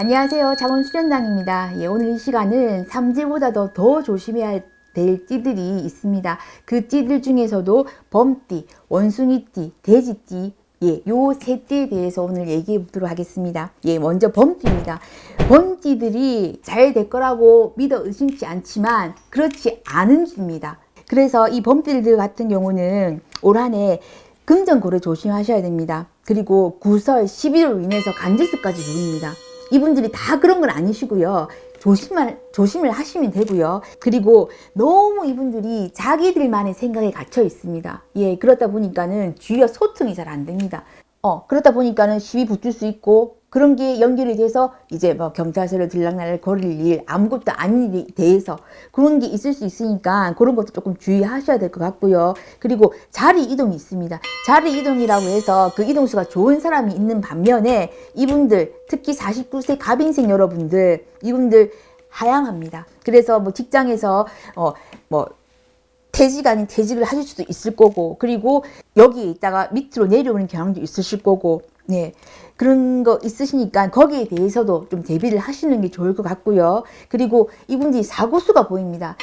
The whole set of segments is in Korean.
안녕하세요. 자원수련당입니다. 예, 오늘 이 시간은 삼재보다도 더 조심해야 될 띠들이 있습니다. 그 띠들 중에서도 범띠, 원숭이띠, 돼지띠, 예, 요 세 띠에 대해서 오늘 얘기해 보도록 하겠습니다. 예, 먼저 범띠입니다. 범띠들이 잘 될 거라고 믿어 의심치 않지만 그렇지 않은 띠입니다. 그래서 이 범띠들 같은 경우는 올 한해 금전고래 조심하셔야 됩니다. 그리고 구설, 시비로 인해서 간질수까지 보입니다. 이분들이 다 그런 건 아니시고요. 조심을, 조심을 하시면 되고요. 그리고 너무 이분들이 자기들만의 생각에 갇혀 있습니다. 예, 그렇다 보니까는 주위와 소통이 잘 안 됩니다. 어, 그렇다 보니까는 시비 붙을 수 있고 그런 게 연결이 돼서 이제 뭐 경찰서를 들락날락 거릴 일 아무것도 아닌 일에 대해서 그런 게 있을 수 있으니까 그런 것도 조금 주의하셔야 될 것 같고요. 그리고 자리 이동이 있습니다. 자리 이동이라고 해서 그 이동수가 좋은 사람이 있는 반면에 이분들 특히 49세 갑인생 여러분들 이분들 하향합니다. 그래서 뭐 직장에서 어뭐 퇴직 아닌 퇴직을 하실 수도 있을 거고 그리고 여기에 있다가 밑으로 내려오는 경향도 있으실 거고 네. 그런 거 있으시니까 거기에 대해서도 좀 대비를 하시는 게 좋을 것 같고요. 그리고 이분들이 사고수가 보입니다.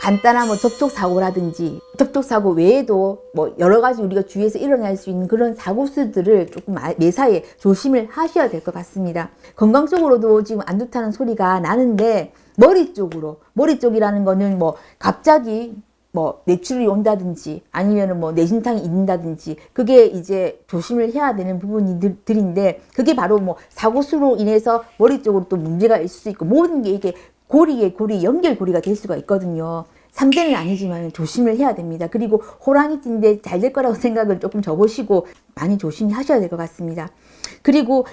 간단한 뭐 접촉사고라든지 접촉사고 외에도 뭐 여러 가지 우리가 주위에서 일어날 수 있는 그런 사고수들을 조금 아, 매사에 조심을 하셔야 될 것 같습니다. 건강 적으로도 지금 안 좋다는 소리가 나는데 머리 쪽으로 머리 쪽이라는 거는 뭐 갑자기 뭐 뇌출이 온다든지 아니면은 뭐 뇌진탕이 있는다든지 그게 이제 조심을 해야 되는 부분들인데 그게 바로 뭐 사고수로 인해서 머리 쪽으로 또 문제가 있을 수 있고 모든 게 이게 고리에 고리 연결고리가 될 수가 있거든요. 3대는 아니지만 조심을 해야 됩니다. 그리고 호랑이띠인데 잘 될 거라고 생각을 조금 접으시고 많이 조심히 하셔야 될 것 같습니다. 그리고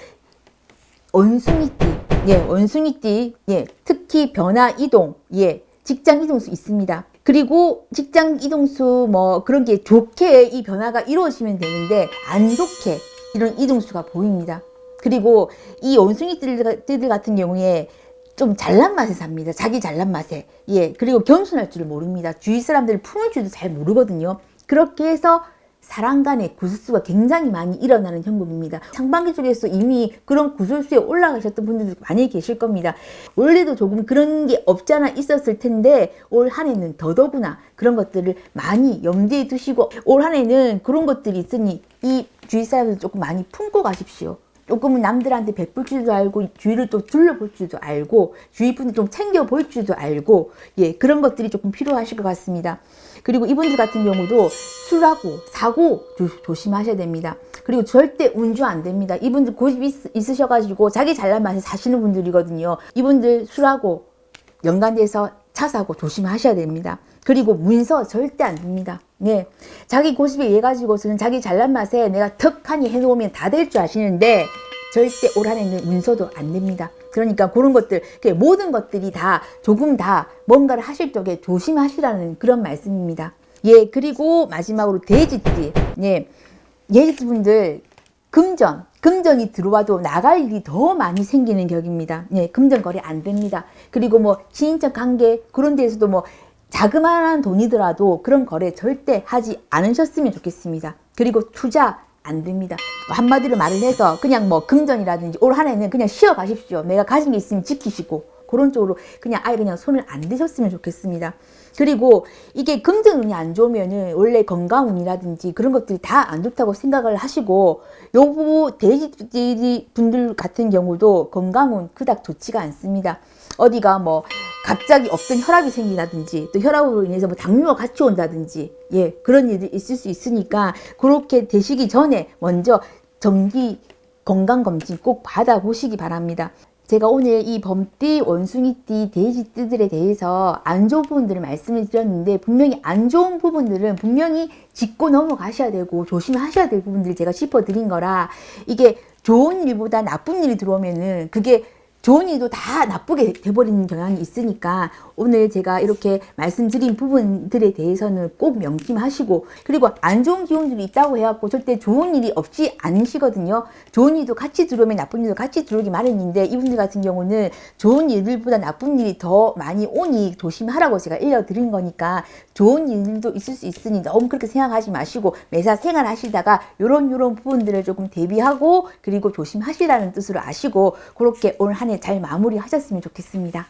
원숭이띠, 예, 원숭이띠, 예, 특히 변화 이동, 예, 직장 이동수 있습니다. 그리고 직장 이동수 뭐 그런 게 좋게 이 변화가 이루어지면 되는데 안 좋게 이런 이동수가 보입니다. 그리고 이 원숭이들 같은 경우에 좀 잘난 맛에 삽니다. 자기 잘난 맛에. 예. 그리고 겸손할 줄을 모릅니다. 주위 사람들을 품을 줄도 잘 모르거든요. 그렇게 해서 사람 간의 구설수가 굉장히 많이 일어나는 형국입니다. 상반기 쪽에서 이미 그런 구설수에 올라가셨던 분들도 많이 계실 겁니다. 원래도 조금 그런 게 없지 않아 있었을 텐데 올 한 해는 더더구나 그런 것들을 많이 염두에 두시고 올 한 해는 그런 것들이 있으니 이 주위 사람들 조금 많이 품고 가십시오. 조금은 남들한테 베풀 줄도 알고 주위를 또 둘러볼 줄도 알고 주위 분들 좀 챙겨 볼 줄도 알고 예 그런 것들이 조금 필요하실 것 같습니다. 그리고 이분들 같은 경우도 술하고 사고 조, 심하셔야 됩니다. 그리고 절대 운주 안 됩니다. 이분들 고집 있, 있으셔가지고 자기 잘난 맛에 사시는 분들이거든요. 이분들 술하고 연관돼서 차 사고 조심하셔야 됩니다. 그리고 문서 절대 안 됩니다. 네. 자기 고집에 의해 가지고서는 자기 잘난 맛에 내가 턱하니 해놓으면 다 될 줄 아시는데 절대 올 한해는 문서도 안 됩니다. 그러니까 그런 것들 모든 것들이 다 조금 다 뭔가를 하실 적에 조심하시라는 그런 말씀입니다. 예 그리고 마지막으로 돼지띠 예 예지분들 금전 금전이 들어와도 나갈 일이 더 많이 생기는 격입니다. 예, 금전 거래 안 됩니다. 그리고 뭐 친인척 관계 그런 데에서도 뭐 자그마한 돈이더라도 그런 거래 절대 하지 않으셨으면 좋겠습니다. 그리고 투자 안 됩니다. 뭐 한마디로 말을 해서 그냥 뭐 금전이라든지 올 한 해는 그냥 쉬어 가십시오. 내가 가진 게 있으면 지키시고 그런 쪽으로 그냥 아예 그냥 손을 안 대셨으면 좋겠습니다. 그리고 이게 금전운이 안 좋으면은 원래 건강운이라든지 그런 것들이 다 안 좋다고 생각을 하시고 요 돼지 분들 같은 경우도 건강운 그닥 좋지가 않습니다. 어디가 뭐 갑자기 없던 혈압이 생기다든지 또 혈압으로 인해서 뭐 당뇨가 같이 온다든지 예 그런 일이 있을 수 있으니까 그렇게 되시기 전에 먼저 정기 건강검진 꼭 받아보시기 바랍니다. 제가 오늘 이 범띠, 원숭이띠, 돼지띠들에 대해서 안 좋은 부분들을 말씀을 드렸는데 분명히 안 좋은 부분들은 분명히 짚고 넘어가셔야 되고 조심하셔야 될 부분들을 제가 짚어드린 거라 이게 좋은 일보다 나쁜 일이 들어오면은 그게 좋은 일도 다 나쁘게 돼버리는 경향이 있으니까 오늘 제가 이렇게 말씀드린 부분들에 대해서는 꼭 명심하시고 그리고 안 좋은 기운들이 있다고 해갖고 절대 좋은 일이 없지 않으시거든요. 좋은 일도 같이 들어오면 나쁜 일도 같이 들어오기 마련인데 이분들 같은 경우는 좋은 일들보다 나쁜 일이 더 많이 오니 조심하라고 제가 일러드린 거니까 좋은 일도 있을 수 있으니 너무 그렇게 생각하지 마시고 매사 생활하시다가 요런 요런 부분들을 조금 대비하고 그리고 조심하시라는 뜻으로 아시고 그렇게 올한해 잘 마무리 하셨으면 좋겠습니다.